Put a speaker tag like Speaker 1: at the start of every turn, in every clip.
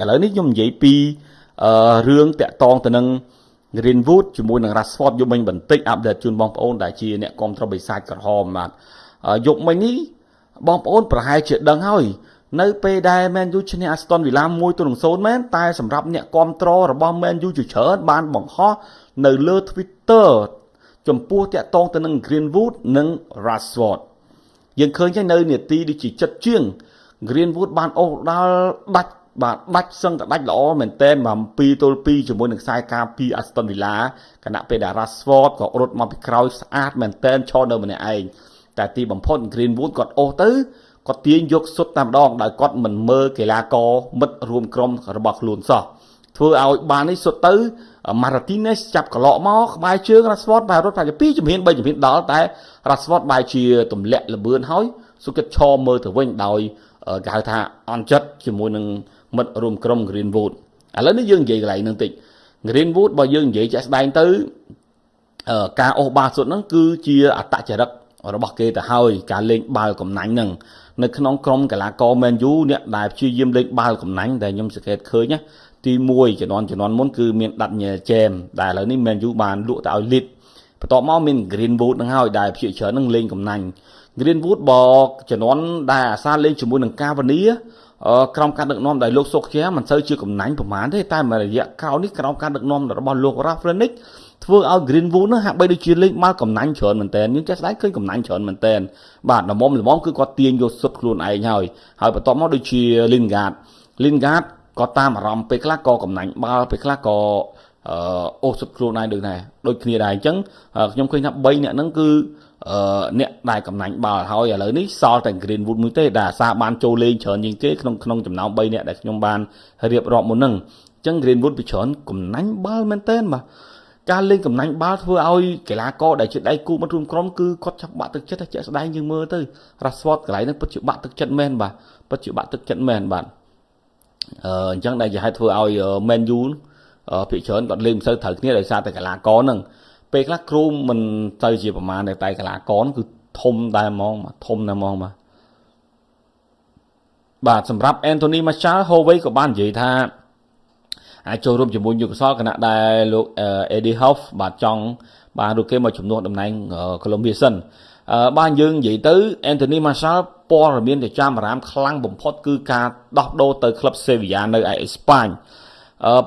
Speaker 1: ឥឡូវនេះខ្ញុំនិយាយពីអឺរឿងតាក់តងទៅនឹង Greenwood ជាមួយនឹង Rashford យកមិញបន្តិចអាប់ដេតជូនបងប្អូនដែលជាអ្នកគ្រប់គ្រងបិសាចក្រហមបាទយកមិញនេះបងប្អូនប្រហែលជាដឹងហើយនៅពេលដែល Man U ឈ្នះ Aston Villa 1-0មែនតែសម្រាប់អ្នកគ្រប់គ្រងរបស់ Man U ជាច្រើនបានបង្ហោះនៅលើ Twitter ចំពោះតាក់តងទៅនឹង Greenwood និង Rashford យើងឃើញហើយនៅនាទីដូចជាចិត្តជាង Greenwood បានអូសដល់ដាច់ បាទដាច់សឹងតែដាច់ល្អមែនតើមក2ទល់2ជាមួយនឹងខ្សែការពី Aston Villa គណៈពេលដែល Rashford ក៏រត់មកពីក្រោយស្អាតមែនតើឈរនៅម្នាក់ឯងតែទីបំផុត Greenwood គាត់អូសទៅគាត់ទាញយកសុទ្ធតែម្ដងដោយគាត់មិនមើលកីឡាករមិត្តរួមក្រុមរបស់ខ្លួនសោះធ្វើឲ្យបាននេះសុទ្ធទៅ Martinez ចាប់កន្លក់មកក្បែរជើង Rashford បែររត់ប្រហែល2ជំហាន3ជំហានដល់តែ Rashford បែរជាទម្លាក់លបឿនហើយសុគិតឈរមើលទៅវិញដោយគេហៅថាអន់ចិត្តជាមួយនឹង មិត្តរួមក្រុម Greenwood ឥឡូវនេះយើងនិយាយកន្លែងហ្នឹងតិច Greenwood បើយើងនិយាយជាក់ស្ដែងទៅការអូសបាល់សុទ្ធហ្នឹងគឺជាអត្តចរិតរបស់គេទៅហើយការលេងបាល់កំណាញ់ហ្នឹងនៅក្នុងក្រុមកីឡាករ Man U អ្នកដែលព្យាយាមលេងបាល់កំណាញ់ដែលខ្ញុំសង្កេតឃើញណាទី1ជំនាន់ជំនាន់មុនគឺមានដាត់ញ៉ែជេមដែលឥឡូវនេះ Man U បានលក់ទៅឲ្យ Leeds បន្ទាប់មកមាន Greenwood ហ្នឹងហើយដែលព្យាច្រើននឹងលេងកំណាញ់ Greenwood បើជំនាន់ដែលអាសាលេងជាមួយនឹងកាវនី ក្រុមការដឹកនាំដោយលោកសុកជាមិនសូវជាកំណាញ់ប្រហែលទេតែមួយរយៈក្រោយនេះក្រុមការដឹកនាំរបស់លោក Rafrenic ធ្វើឲ្យ Greenwood នោះហាក់បីដូចជាលេងបាល់កំណាញ់ច្រើនមែនតើយើងចេះស្ដាយឃើញកំណាញ់ច្រើនមែនតើបាទល្មមល្មមគឺគាត់ទាញយកសុទ្ធខ្លួនឯងហើយហើយបន្ទាប់មកដូចជា Lingard Lingard ក៏តាមអារម្មណ៍ពេលខ្លះក៏កំណាញ់បាល់ពេលខ្លះក៏អូសសុទ្ធខ្លួនឯងដូចដែរដូចគ្នាដែរអញ្ចឹងខ្ញុំឃើញថា3អ្នកហ្នឹងគឺ អ្នកដែលកំណាញ់បាល់ហើយឥឡូវនេះសល់តែ Greenwood មួយទេដែលអាសាបានចូលលេងច្រើនជាងគេក្នុងក្នុងចំណោម3អ្នកដែលខ្ញុំបានរៀបរាប់មុនហ្នឹងអញ្ចឹង Greenwood ពីច្រើនកំណាញ់បាល់មែនតើបាទការលេងកំណាញ់បាល់ធ្វើឲ្យកីឡាករដែលជាដៃគូមិត្តរួមក្រុមគឺគាត់ចាប់បាក់ទឹកចិត្តតែជាក់ស្ដែងយើងមើលទៅ Rashford កន្លែងហ្នឹងពិតជាបាក់ទឹកចិត្តមែនបាទពិតជាបាក់ទឹកចិត្តមែនបាទអឺអញ្ចឹងដែលជាហេតុធ្វើឲ្យ Man U ភាគច្រើនគាត់លេងមិនសូវត្រូវគ្នាដោយសារតែកីឡាករហ្នឹង ពេលខ្លះគ្រូមិនទៅជាប្រមាណតែកីឡាករគឺធំដែរហ្មងធំដែរហ្មងបាទបាទសម្រាប់ Anthony Martial Hovey ក៏បាននិយាយថាអាចចូលរួមជាមួយយុគសលគណៈដែលលោក Eddie Howe បាទចង់បានរូបគេមកជំនួសតំណែង Columbia សិនបានយើងនិយាយទៅ Anthony Martial ព័ត៌មានទៅចាំអារម្មណ៍ខ្លាំងបំផុតគឺការដោះដូរទៅក្លឹប Sevilla នៅឯអេស្ប៉ាញ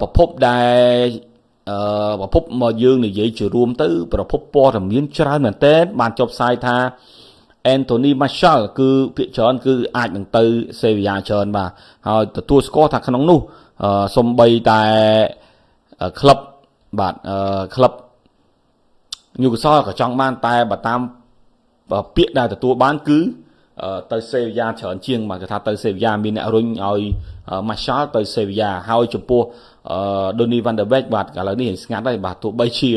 Speaker 1: ប្រភពដែល អឺប្រភពមកយើងនិយាយជារួមទៅ ប្រភពព័ត៌មានច្រើនមែនទែនបានចុះផ្សាយថា Anthony Martial គឺភាគច្រើនគឺអាចនឹងទៅ Sevilla ច្រើនបាទហើយទទួលស្គាល់ថាក្នុងនោះសំបីតែក្លឹបបាទក្លឹបញូកាសលក៏ចង់បានតែបើតាមពាក្យដែលទទួលបានគឺ ទៅសេវីយ៉ាច្រើនជាងមកគេថាទៅសេវីយ៉ាមានអ្នករុញឲ្យម៉ាសាល់ទៅសេវីយ៉ាហើយចំពោះដូនីវ៉ាន់ដឺបេកបាទឥឡូវនេះស្ងាត់ហើយបាទទោះបីជា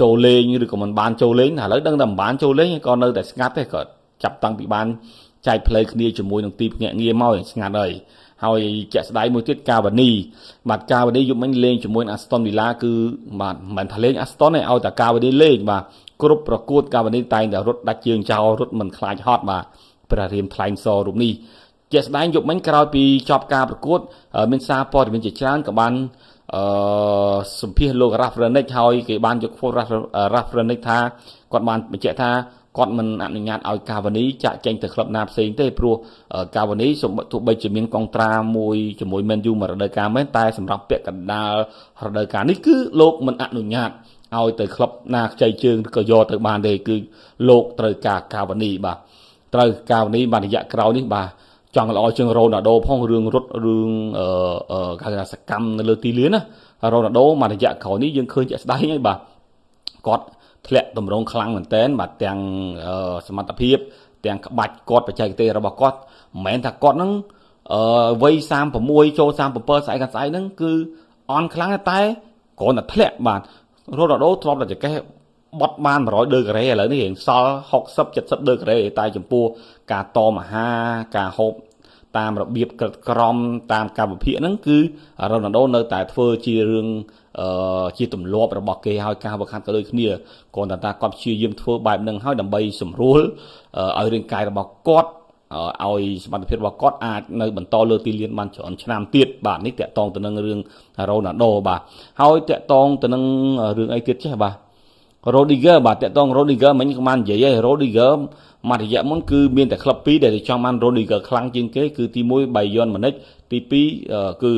Speaker 1: ចូលលេងឬក៏មិនបានចូលលេងឥឡូវដឹងតែមិនបានចូលលេងក៏នៅតែស្ងាត់ទេក៏ចាប់តាំងពីបានចែកផ្លូវគ្នាជាមួយនឹងទីភ្នាក់ងារមកស្ងាត់ហើយហើយជាក់ស្ដែងមួយទៀតកាវ៉ានីបាទកាវ៉ានីយប់មិញលេងជាមួយ Aston Villa គឺបាទមិនមែនថាលេង Aston ទេឲ្យតែកាវ៉ានីលេងបាទគ្រប់ប្រកួតកាវ៉ានីតែងតែរត់ដាច់ជើងចោលរត់មិនខ្លាចហត់បាទ ព្រះរាមថ្លែងសររូបនេះជាក់ស្ដែងយប់មិញក្រោយពីចប់ការប្រកួត មានសារព័ត៌មានជាច្រើនក៏បានអឺសម្ភាសលោក Rafrenic ហើយគេបានយក quote Rafrenic ថាគាត់បានបញ្ជាក់ថាគាត់មិនអនុញ្ញាតឲ្យកាវ៉ានីចាក់ចេញទៅក្លឹបណាផ្សេងទេព្រោះកាវ៉ានីទោះបីជាមានកងត្រាមួយជាមួយ Man U មួយរដូវកាលមែនតែសម្រាប់ពាក់កណ្ដាលរដូវកាលនេះគឺលោកមិនអនុញ្ញាតឲ្យទៅក្លឹបណាខ្ចីជើងឬក៏យកទៅបានទេគឺលោកត្រូវការកាវ៉ានីបាទ ត្រូវកាវ៉ានីបានរយៈក្រោយនេះបាទចង់ល្អជាងរ៉ូណាល់ដូផងរឿងរត់រឿងអឺគេថាសកម្មនៅលើទីលានណារ៉ូណាល់ដូមួយរយៈក្រោយនេះយើងឃើញជាក់ស្ដែងហើយបាទគាត់ធ្លាក់តម្រងខ្លាំងមែនតែនបាទទាំងសមត្ថភាព ទាំងក្បាច់គាត់បច្ចេកទេសរបស់គាត់មិនមែនថាគាត់នឹងអឺវ័យ36ចូល37ស្អែកស្អែកហ្នឹងគឺអន់ខ្លាំងតែគ្រាន់តែធ្លាក់បាទរ៉ូណាល់ដូធ្លាប់តែចកេះ បត់បាន100ដឺការ៉េឥឡូវនេះរៀងសល់60 70ដឺការ៉េតែចំពោះការតមហាការហូបតាមរបៀបក្រិតក្រមតាមកម្មវិធីហ្នឹងគឺរ៉ូណាល់ដូនៅតែធ្វើជារឿងអឺជាទម្លាប់របស់គេហើយការវឹកហាត់ក៏ដូចគ្នាគ្រាន់តែថាគាត់ព្យាយាមធ្វើបែបហ្នឹងហើយដើម្បីសម្រួលឲ្យរាងកាយរបស់គាត់ឲ្យសមត្ថភាពរបស់គាត់អាចនៅបន្តលើទីលានបានច្រើនឆ្នាំទៀតបាទនេះតកតងទៅនឹងរឿងរ៉ូណាល់ដូបាទហើយតកតងទៅនឹងរឿងអីទៀតចេះបាទ Rodiger បាទតកតង Rodiger មិញក៏បាននិយាយហើយ Rodiger មួយរយៈមុនគឺមានតែក្លឹបពីរដែលចង់បាន Rodiger ខ្លាំងជាងគេគឺទី1 Bayern Munich ទី2គឺ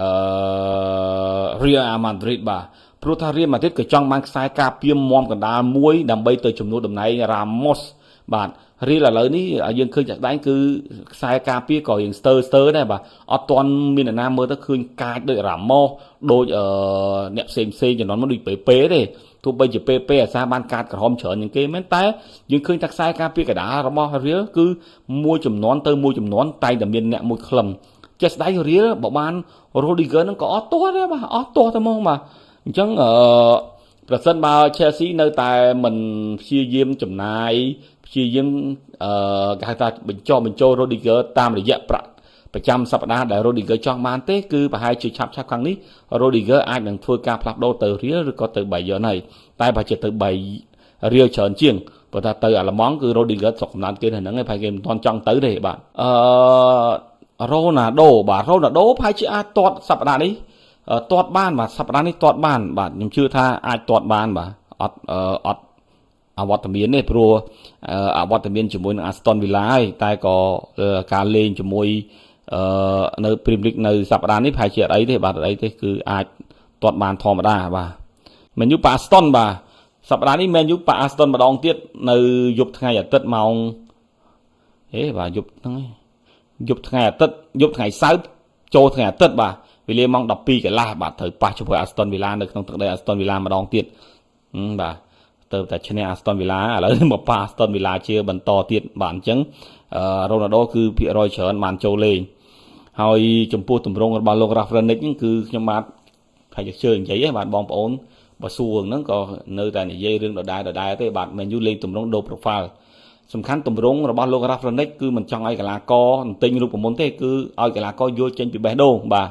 Speaker 1: អឺ Real Madrid បាទព្រោះថា Real Madrid ក៏ចង់បានខ្សែការពារមមកណ្ដាលមួយដើម្បីទៅជំនួសតំណែង Ramos បាទ រៀលឥឡូវនេះយើងឃើញចាក់ស្ដែងគឺខ្សែការពារក៏យើងស្ទើស្ទើដែរបាទអត់ទាន់មានអ្នកណាមើលទៅឃើញកាចដូចរ៉ាម៉ូសដូចអឺអ្នកផ្សេងផ្សេងជំនាន់មកដូចពេពេទេទោះបីជាពេពេអាសាបានកាតក្រហមច្រើនជាងគេមែនតែយើងឃើញថាខ្សែការពារកដារបស់រៀលគឺមួយចំនួនទៅមួយចំនួនតែតែមានអ្នកមួយខ្លឹមចេះស្ដែងរៀលបើបាន Rodiger ហ្នឹងក៏អត់ទាស់ដែរបាទអត់ទាស់តែហ្មងបាទអញ្ចឹងអឺប្រសិនបើ Chelsea នៅតែមិនព្យាយាមចំណាយ ព្យាយាមអឺគេហៅថាបញ្ចុះបញ្ចូល Rodiger តាមរយៈប្រាក់ប្រចាំសប្តាហ៍ដែល Rodiger ចង់បានទេគឺប្រហែលជាឆាប់ឆាប់ខាងនេះ Rodiger អាចនឹងធ្វើការផ្លាស់ប្ដូរទៅ Real ឬក៏ទៅ Bayern ហើយតែបើជាទៅ Bay Real ច្រើនជាងព្រោះថាទៅអាឡម៉ង់គឺ Rodiger ស្រុកកំណើតគេហ្នឹងឯងប្រហែលគេមិនទាន់ចង់ទៅទេបាទអឺ Ronaldo បាទ Ronaldo ប្រហែលជាអាចទាត់សប្តាហ៍នេះទាត់បានបាទសប្តាហ៍នេះទាត់បានបាទខ្ញុំជឿថាអាចទាត់បានបាទអត់អត់ អវត្តមានទេព្រោះអវត្តមានជាមួយនឹង Aston Villa ហើយតែក៏ការលេងជាមួយអឺនៅ Premier League នៅសប្តាហ៍នេះប្រហែលជាអត់អីទេបាទអត់អីទេគឺអាចទាត់បានធម្មតាបាទមែនយូប៉ា Aston បាទសប្តាហ៍នេះមែនយូប៉ា Aston ម្ដងទៀតនៅយប់ថ្ងៃអាទិត្យម៉ោងហេបាទយប់ហ្នឹងយប់ថ្ងៃអាទិត្យយប់ថ្ងៃសៅរ៍ចូលថ្ងៃអាទិត្យបាទវេលាម៉ោង12កន្លះបាទត្រូវប៉ះជាមួយ Aston Villa នៅក្នុងទឹកដី Aston Villa ម្ដងទៀតបាទ ទៅតែឈ្នះ Aston Villa ឥឡូវមកប៉ះ Aston Villa ជាបន្តទៀតបាទអញ្ចឹងរ៉ូណាល់ដូគឺភាគរយច្រើនបានចូលលេងហើយចំពោះទម្រង់របស់លោក Rafrenic ហ្នឹងគឺខ្ញុំបាទថាជឿនិយាយហ្នឹងបាទបងប្អូនបើសួរហ្នឹងក៏នៅតែនិយាយរឿងដដែលដដែលទេបាទមែនយូលេងទម្រង់ដូ profile សំខាន់ទម្រង់របស់លោក Rafrenic គឺមិនចង់ឲ្យកីឡាករទិញរូបមន្តទេគឺឲ្យកីឡាករយល់ចេញពីបេះដូងបាទ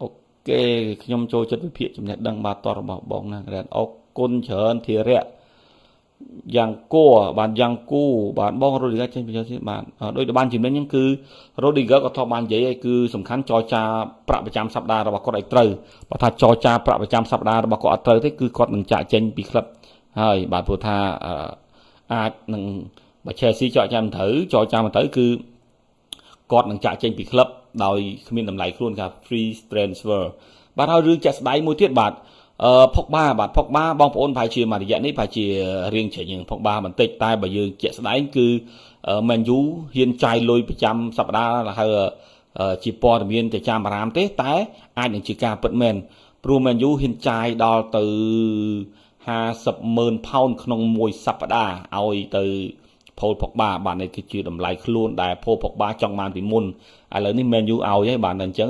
Speaker 1: អូខេខ្ញុំចូលចិត្តវិភាគចំណេះដឹងបាទតរបស់បងណារ៉ែនអុក គុណច្រើនធិរៈយ៉ាងគួរបាទយ៉ាងគូបាទបងរ៉ូឌីហ្គាចេញពីចូលទៀតបាទដោយដែលបានជំនាញហ្នឹងគឺរ៉ូឌីហ្គាក៏ធ្លាប់បាននិយាយហើយគឺសំខាន់ចរចាប្រាក់ប្រចាំសប្តាហ៍របស់គាត់ឲ្យត្រូវបើថាចរចាប្រាក់ប្រចាំសប្តាហ៍របស់គាត់អត់ត្រូវទេគឺគាត់នឹងចាក់ចេញពីក្លឹបហើយបាទព្រោះថាអាចនឹងបើ Chelsea ចរចាមិនត្រូវចរចាមិនត្រូវគឺគាត់នឹងចាក់ចេញពីក្លឹបដោយគ្មានតម្លៃខ្លួនថា free transfer បាទហើយរឿងចាក់ស្ដាយមួយទៀតបាទ អឺផុកបាបាទផុកបាបងប្អូនប្រហែលជាមួយរយៈនេះប្រហែលជារៀងជ្រេញផុកបាបន្តិចតែបើយើងជាក់ស្ដែងគឺមែនយូហ៊ានចាយលុយប្រចាំសប្តាហ៍ហើយជាព័ត៌មានទៅចាំអារាមទេ តែអាចនឹងជាការពិតមែនព្រោះមែនយូហ៊ានចាយដល់ទៅ50ម៉ឺនផោនក្នុងមួយសប្តាហ៍ឲ្យទៅផូលផុកបាបាទនេះគឺជាតម្លៃខ្លួនដែលផូលផុកបាចង់បានពីមុនឥឡូវនេះមែនយូឲ្យហើយបាទអញ្ចឹង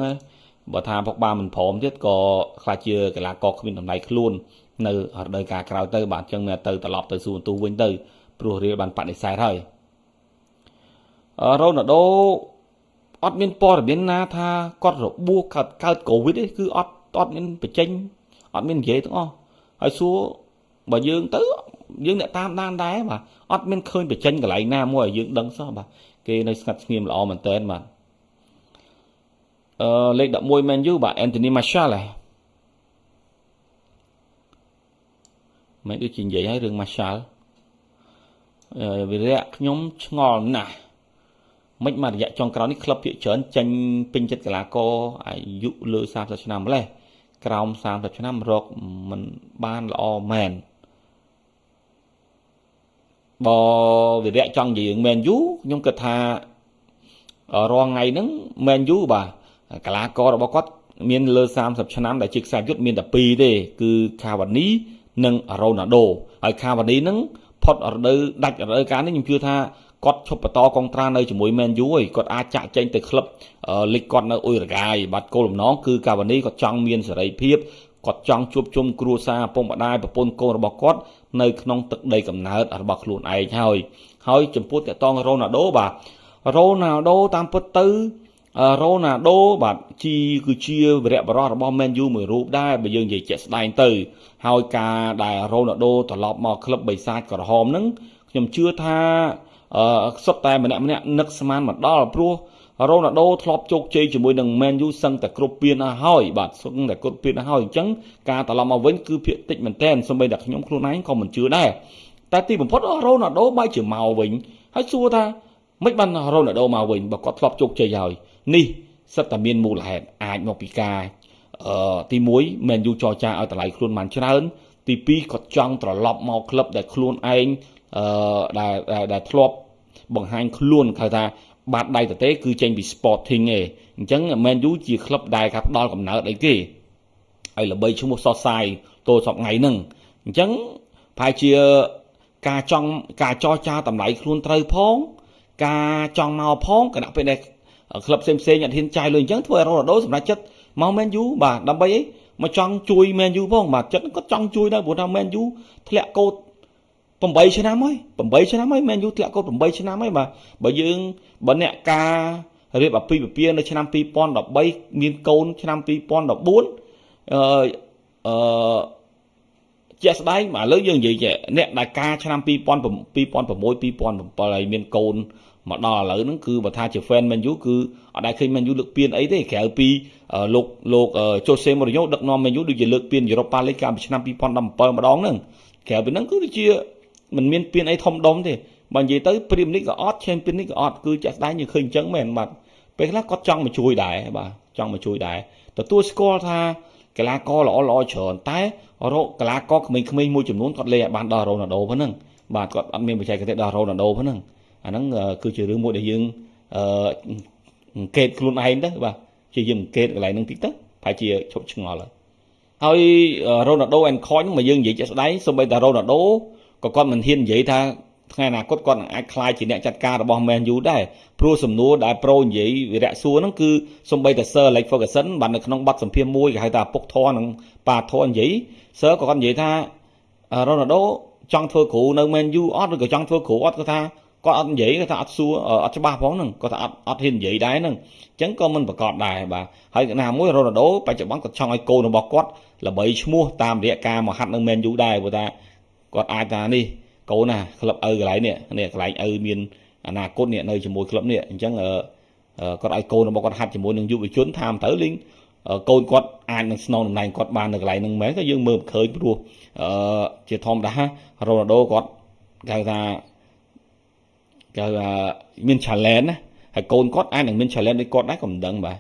Speaker 1: បើថាផុកបាមិនព្រមទៀតក៏ខ្លាចជាកីឡាករគ្មានតម្លៃខ្លួននៅរដូវកាលក្រោយទៅបាទអញ្ចឹងមានទៅត្រឡប់ទៅសួរទូវិញទៅព្រោះរៀលបានបដិសេធហើយរ៉ូណាល់ដូអត់មានព័ត៌មានណាថាគាត់របួសកើតកើតកូវីដទេគឺអត់អត់មានបញ្ចេញអត់មាននិយាយទាំងអស់ហើយសួរបើយើងទៅយើងអ្នកតាមដានដែរបាទអត់មានឃើញបញ្ចេញកន្លែងណាមួយឲ្យយើងដឹងសោះបាទគេនៅស្ងាត់ស្ងៀមល្អមែនតើបាទអឺ លេខ11 Man U បាទ Anthony Martial ហ៎មិនដូចជានិយាយឲ្យរឿង Martial អឺវិរៈខ្ញុំឆ្ងល់ណាស់មិនមករយៈចុងក្រោយនេះក្លឹបភាគច្រើនចេញពេញចិត្តកីឡាករអាយុលើ30ឆ្នាំម្លេះក្រោម30ឆ្នាំរកមិនបានល្អមែនបើវិរៈចង់និយាយរឿង Man U ខ្ញុំគិតថារាល់ថ្ងៃហ្នឹង Man U បាទ កីឡាកររបស់គាត់មានលើ30ឆ្នាំដែលជាខ្សែយុទ្ធមានតែ2ទេគឺខាវ៉ានីនិងរ៉ូណាល់ដូហើយខាវ៉ានីនឹងផុតរដូវដាច់រដូវកាលនេះខ្ញុំជឿថាគាត់ឈប់បន្តកងត្រានៅជាមួយមែនយូហើយគាត់អាចចាក់ចែងទៅក្លឹបលីកគាត់នៅអ៊ុយរ៉ាហ្គាយបាទគោលបំណងគឺកាវ៉ានីគាត់ចង់មានសេរីភាពគាត់ចង់ជួបជុំគ្រួសារពុកម្ដាយប្រពន្ធកូនរបស់គាត់នៅក្នុងទឹកដីកំណើតរបស់ខ្លួនឯងហើយហើយចំពោះតកតងរ៉ូណាល់ដូបាទរ៉ូណាល់ដូតាមពិតទៅ រ៉ូណាល់ដូបាទជីគឺជាវីរៈបរិះរបស់ Man U មួយរូបដែរបើយើងនិយាយជាក់ស្ដែងទៅ ហើយការដែលរ៉ូណាល់ដូត្រឡប់មកក្លឹបបិសាចក្រហមហ្នឹងខ្ញុំជឿថាអឺសុទ្ធតែម្នាក់ម្នាក់នឹកស្មានមកដល់ព្រោះរ៉ូណាល់ដូធ្លាប់ជោគជ័យជាមួយនឹង Man U សឹងតែគ្រប់ពានហើយបាទសឹងតែគ្រប់ពានហើយអញ្ចឹងការត្រឡប់មកវិញគឺភាគតិចមែនទែនសូម្បីតែខ្ញុំខ្លួនឯងក៏មិនជឿដែរតែទីបំផុតរ៉ូណាល់ដូបែរជាមកវិញហើយសួរថាមិនបានរ៉ូណាល់ដូមកវិញបើគាត់ធ្លាប់ជោគជ័យហើយ នេះសិតតែមានមូលហេតុអាចមកពីការអឺទី1 Man U ចរចាឲ្យតម្លៃខ្លួនបានច្រើន ទី2គាត់ចង់ត្រឡប់មកក្លឹបដែលខ្លួនឯងអឺដែលដែលធ្លាប់បង្ហាញខ្លួនគេថាបាត់ដៃតទេគឺចេញពី Sporting ឯងអញ្ចឹង Man U ជាក្លឹបដែលកាប់ដល់កំណើតអីគេហើយល្បីឈ្មោះសរសាយតូសពថ្ងៃហ្នឹងអញ្ចឹងប្រហែលជាការចង់ការចរចាតម្លៃខ្លួនត្រូវផង ការចង់មកផងគណៈពេលដែល ក្លឹបផ្សេងផ្សេងអត់ហ៊ានចាយលុយអញ្ចឹងធ្វើឲ្យរ៉ូណាល់ដូសម្រាប់ចិត្តមក Man U បាទដើម្បីអីមកចង់ជួយ Man U ផងបាទចិត្តគាត់ចង់ជួយដែរព្រោះថា Man U ធ្លាក់កោត8ឆ្នាំហើយ8ឆ្នាំហើយ Man U ធ្លាក់កោត8ឆ្នាំហើយបាទបើយើងបើអ្នកការរៀបអាពាហ៍ពិពាហ៍នៅឆ្នាំ2013មានកូនឆ្នាំ2014អឺអឺ ជាក់ស្ដែងឥឡូវយើងនិយាយអ្នកដែលការឆ្នាំ2006 2007ហើយមានកូនមកដល់ឥឡូវហ្នឹងគឺបើថាជា fan Man U គឺអត់ដែលឃើញ Man U លើកពានអីទេក្រៅពីលោកលោកជូសេម៉ូរីញ៉ូដឹកនាំ Man U ដូចជាលើកពាន Europa League កាលពីឆ្នាំ2017ម្ដងហ្នឹងក្រៅពីហ្នឹងគឺដូចជាមិនមានពានអីធំដុំទេបើនិយាយទៅ Premier League ក៏អត់ Champions League ក៏អត់គឺចាក់ស្ដែងយើងឃើញអញ្ចឹងមែនបាទពេលខ្លះគាត់ចង់មកជួយដែរបាទចង់មកជួយដែរទទួលស្គាល់ថា កីឡាករល្អល្អច្រើនតែរកកីឡាករក្មេងៗមួយចំនួនគាត់លេងឲ្យបានដល់រ៉ូណាល់ដូប៉ុណ្ណឹងបាទគាត់អត់មានបច្ចេកទេសដល់រ៉ូណាល់ដូប៉ុណ្ណឹងអាហ្នឹងគឺជារឿងមួយដែលយើងអឺអង្កេតខ្លួនឯងទៅបាទជាយើងអង្កេតកន្លែងហ្នឹងតិចទៅប្រហែលជាឈប់ឆ្ងល់ហើយហើយរ៉ូណាល់ដូអែនខុញមកយើងនិយាយជាក់ស្ដែងសូម្បីតែរ៉ូណាល់ដូក៏គាត់មិនហ៊ាននិយាយថា ថ្ងៃអនាគតគាត់នឹងអាចក្លាយជាអ្នកចាត់ការរបស់ Man U ដែរព្រោះសំណួរដែលប្រូនិយាយវិរៈសួរហ្នឹងគឺសំបីតែ Sir Alex Ferguson បាននៅក្នុងបទសម្ភាសន៍មួយគេហៅថាពុកធរនិងប៉ាធរនិយាយ Sir ក៏គាត់និយាយថារ៉ូណាល់ដូចង់ធ្វើគ្រូនៅ Man U អត់ឬក៏ចង់ធ្វើគ្រូអត់គាត់ថាគាត់អត់និយាយគាត់ថាអត់សួរអត់ច្បាស់ផងហ្នឹងគាត់ថាអត់អត់ហ៊ាននិយាយដែរហ្នឹងអញ្ចឹងក៏មិនប្រកាសដែរបាទហើយណាមួយរ៉ូណាល់ដូបច្ចុប្បន្នគាត់ចង់ឲ្យកូនរបស់គាត់ល្បីឈ្មោះតាមរយៈការមកហាត់នៅ Man U ដែរព្រោះថាគាត់អាចថានេះ កូនណាក្លឹបឪកន្លែងនេះនេះកន្លែងឪមានអនាគតនេះនៅជាមួយក្លឹបនេះអញ្ចឹងគាត់ឲ្យកូនរបស់គាត់ហាត់ជាមួយនឹងយុវជនតាមទៅលេងកូនគាត់អាចនឹងស្នងតំណែងគាត់បាននៅកន្លែងហ្នឹងមែនក៏យើងមើលមិនឃើញព្រោះអឺជាធម្មតារ៉ូណាល់ដូគាត់គេហៅថាគេហៅថាមាន challenge ណាហើយកូនគាត់អាចនឹងមាន challenge ដូចគាត់ដែរក៏មិនដឹងបាទ